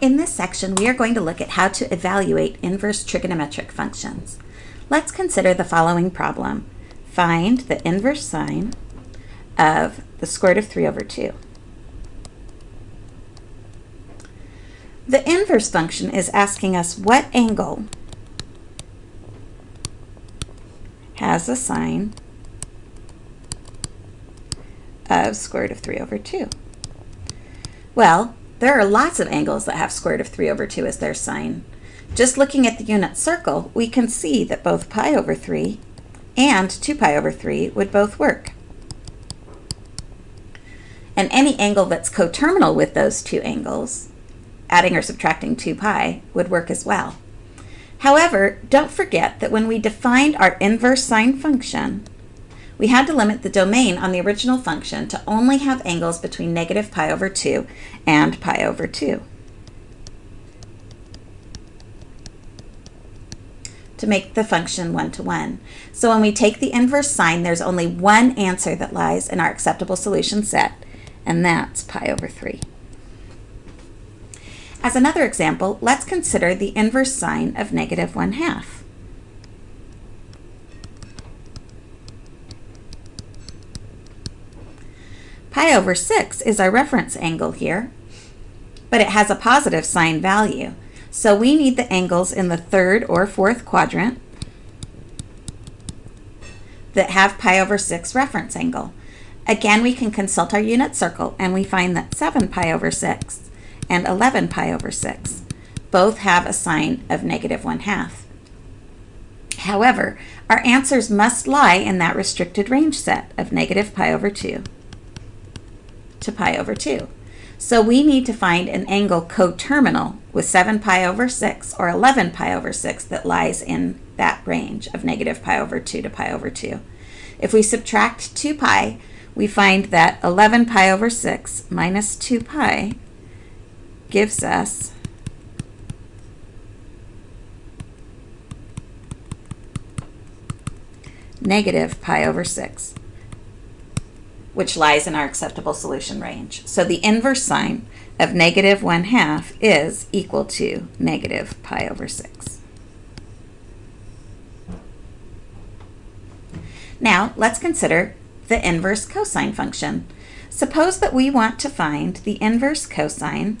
In this section, we are going to look at how to evaluate inverse trigonometric functions. Let's consider the following problem. Find the inverse sine of the square root of 3 over 2. The inverse function is asking us what angle has a sine of square root of 3 over 2. Well, there are lots of angles that have square root of 3 over 2 as their sine. Just looking at the unit circle, we can see that both pi over 3 and 2 pi over 3 would both work. And any angle that's coterminal with those two angles, adding or subtracting 2 pi, would work as well. However, don't forget that when we defined our inverse sine function, we had to limit the domain on the original function to only have angles between negative pi over 2 and pi over 2. to make the function one-to-one. So when we take the inverse sine, there's only one answer that lies in our acceptable solution set, and that's pi over 3. As another example, let's consider the inverse sine of negative 1 half. Pi over 6 is our reference angle here, but it has a positive sine value. So we need the angles in the third or fourth quadrant that have pi over 6 reference angle. Again, we can consult our unit circle and we find that 7 pi over 6 and 11 pi over 6 both have a sine of negative 1 half. However, our answers must lie in that restricted range set of negative pi over 2 to pi over 2. So we need to find an angle coterminal with 7 pi over 6 or 11 pi over 6 that lies in that range of negative pi over 2 to pi over 2. If we subtract 2 pi, we find that 11 pi over 6 minus 2 pi gives us negative pi over 6 which lies in our acceptable solution range. So the inverse sine of negative 1 half is equal to negative pi over 6. Now, let's consider the inverse cosine function. Suppose that we want to find the inverse cosine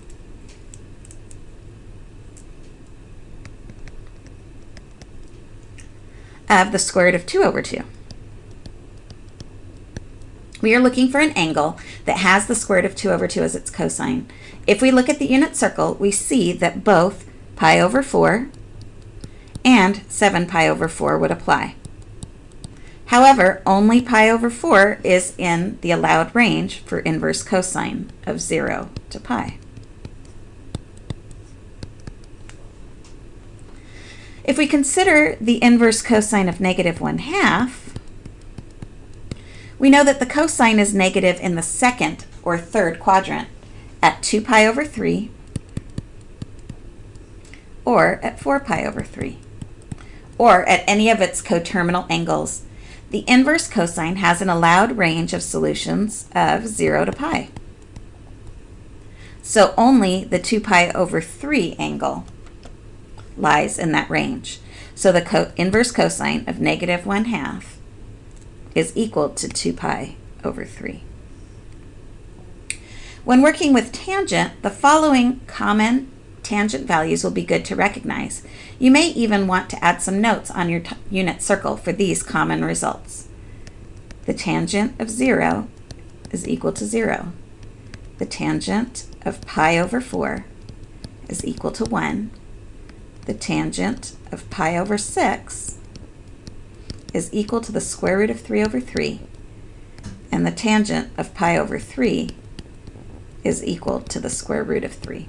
of the square root of 2 over 2 we are looking for an angle that has the square root of 2 over 2 as its cosine. If we look at the unit circle, we see that both pi over 4 and 7 pi over 4 would apply. However, only pi over 4 is in the allowed range for inverse cosine of 0 to pi. If we consider the inverse cosine of negative 1 half, we know that the cosine is negative in the second or third quadrant at 2 pi over 3 or at 4 pi over 3 or at any of its coterminal angles. The inverse cosine has an allowed range of solutions of 0 to pi. So only the 2 pi over 3 angle lies in that range. So the co inverse cosine of negative 1 half is equal to 2 pi over 3. When working with tangent, the following common tangent values will be good to recognize. You may even want to add some notes on your unit circle for these common results. The tangent of 0 is equal to 0. The tangent of pi over 4 is equal to 1. The tangent of pi over 6 is equal to the square root of 3 over 3, and the tangent of pi over 3 is equal to the square root of 3.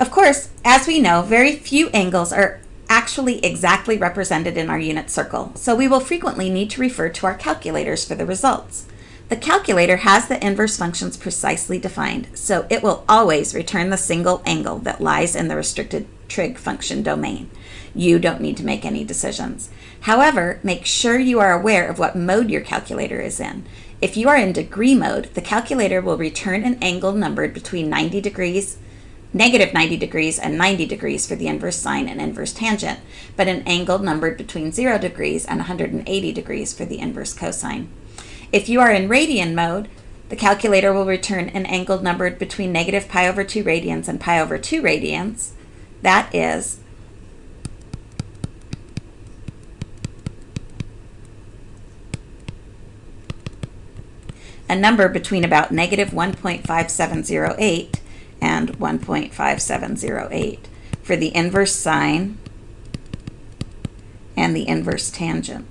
Of course, as we know, very few angles are actually exactly represented in our unit circle, so we will frequently need to refer to our calculators for the results. The calculator has the inverse functions precisely defined, so it will always return the single angle that lies in the restricted trig function domain. You don't need to make any decisions. However, make sure you are aware of what mode your calculator is in. If you are in degree mode, the calculator will return an angle numbered between 90 degrees, negative 90 degrees, and 90 degrees for the inverse sine and inverse tangent, but an angle numbered between 0 degrees and 180 degrees for the inverse cosine. If you are in radian mode, the calculator will return an angle numbered between negative pi over 2 radians and pi over 2 radians. That is a number between about negative 1.5708 and 1.5708 for the inverse sine and the inverse tangent.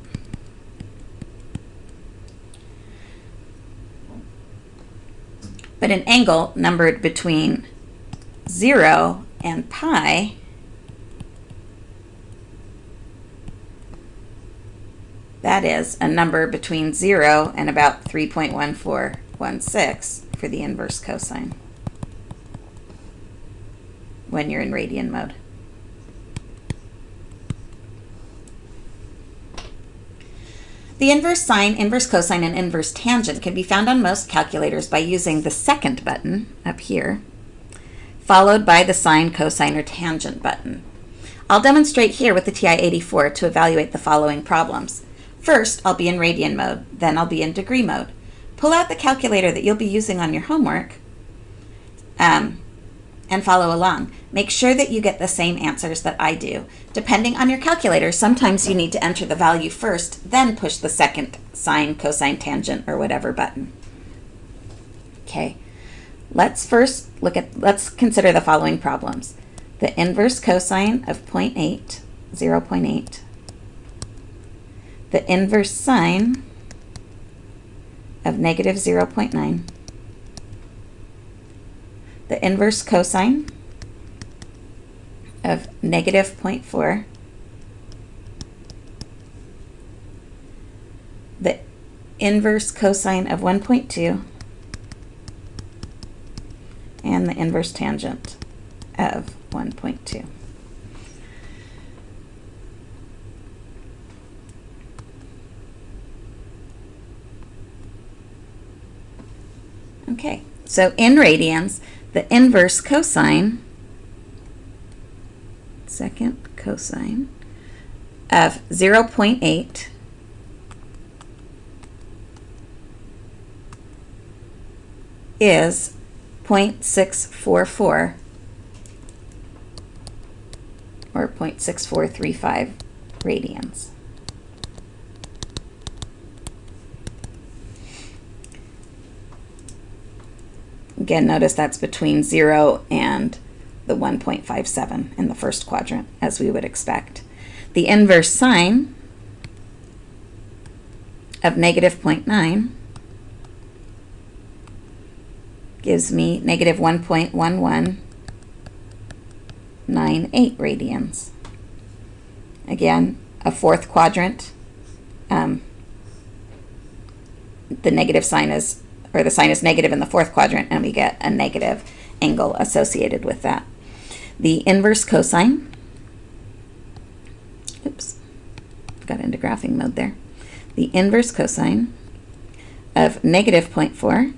But an angle numbered between 0 and pi That is a number between 0 and about 3.1416 for the inverse cosine when you're in radian mode. The inverse sine, inverse cosine, and inverse tangent can be found on most calculators by using the second button up here, followed by the sine, cosine, or tangent button. I'll demonstrate here with the TI-84 to evaluate the following problems. First, I'll be in radian mode, then I'll be in degree mode. Pull out the calculator that you'll be using on your homework um, and follow along. Make sure that you get the same answers that I do. Depending on your calculator, sometimes you need to enter the value first, then push the second sine, cosine, tangent, or whatever button. Okay, let's first look at, let's consider the following problems. The inverse cosine of 0.8, 0.8, the inverse sine of negative 0.9, the inverse cosine of negative 0.4, the inverse cosine of 1.2, and the inverse tangent of 1.2. Okay, so in radians, the inverse cosine, second cosine, of 0.8 is 0.644 or 0.6435 radians. Again, notice that's between 0 and the 1.57 in the first quadrant, as we would expect. The inverse sine of negative 0.9 gives me negative 1.1198 radians. Again, a fourth quadrant. Um, the negative sign is or the sine is negative in the fourth quadrant, and we get a negative angle associated with that. The inverse cosine, oops, got into graphing mode there. The inverse cosine of negative 0.4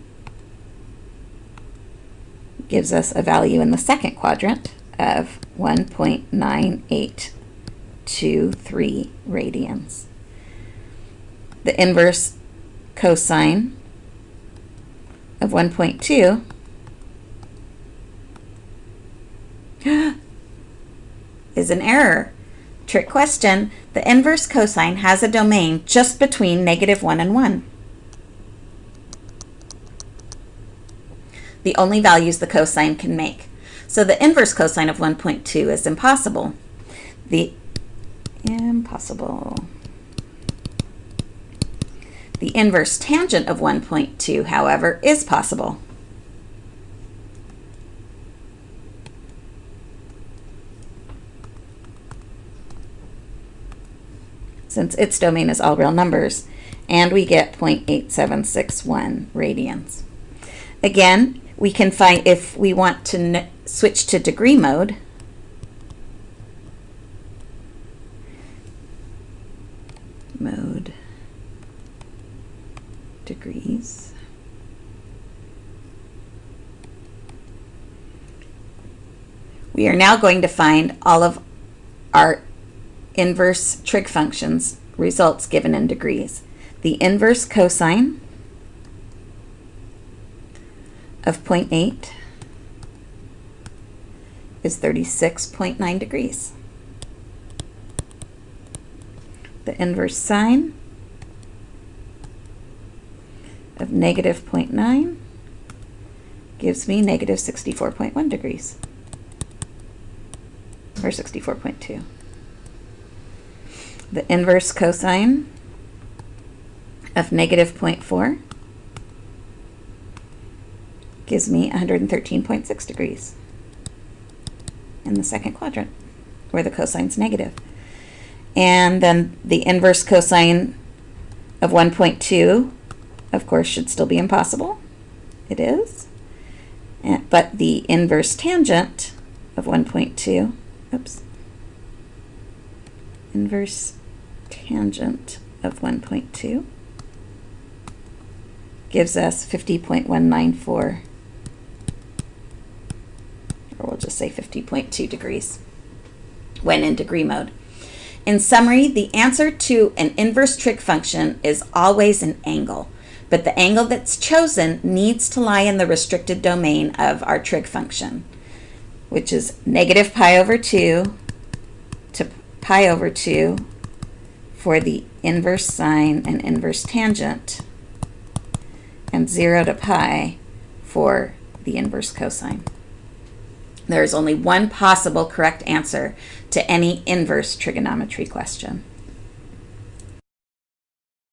gives us a value in the second quadrant of 1.9823 radians. The inverse cosine of 1.2 is an error. Trick question, the inverse cosine has a domain just between negative 1 and 1. The only values the cosine can make. So the inverse cosine of 1.2 is impossible. The impossible. The inverse tangent of 1.2, however, is possible. since its domain is all real numbers, and we get 0.8761 radians. Again, we can find if we want to switch to degree mode, mode degrees. We are now going to find all of our inverse trig functions results given in degrees. The inverse cosine, of 0.8 is 36.9 degrees. The inverse sine of negative 0.9 gives me negative 64.1 degrees, or 64.2. The inverse cosine of negative 0.4 gives me 113.6 degrees in the second quadrant, where the cosine's negative. And then the inverse cosine of 1.2, of course, should still be impossible. It is. But the inverse tangent of 1.2, oops, inverse tangent of 1.2 gives us 50.194, or we'll just say 50.2 degrees when in degree mode. In summary, the answer to an inverse trig function is always an angle, but the angle that's chosen needs to lie in the restricted domain of our trig function, which is negative pi over 2 to pi over 2 for the inverse sine and inverse tangent, and 0 to pi for the inverse cosine. There is only one possible correct answer to any inverse trigonometry question.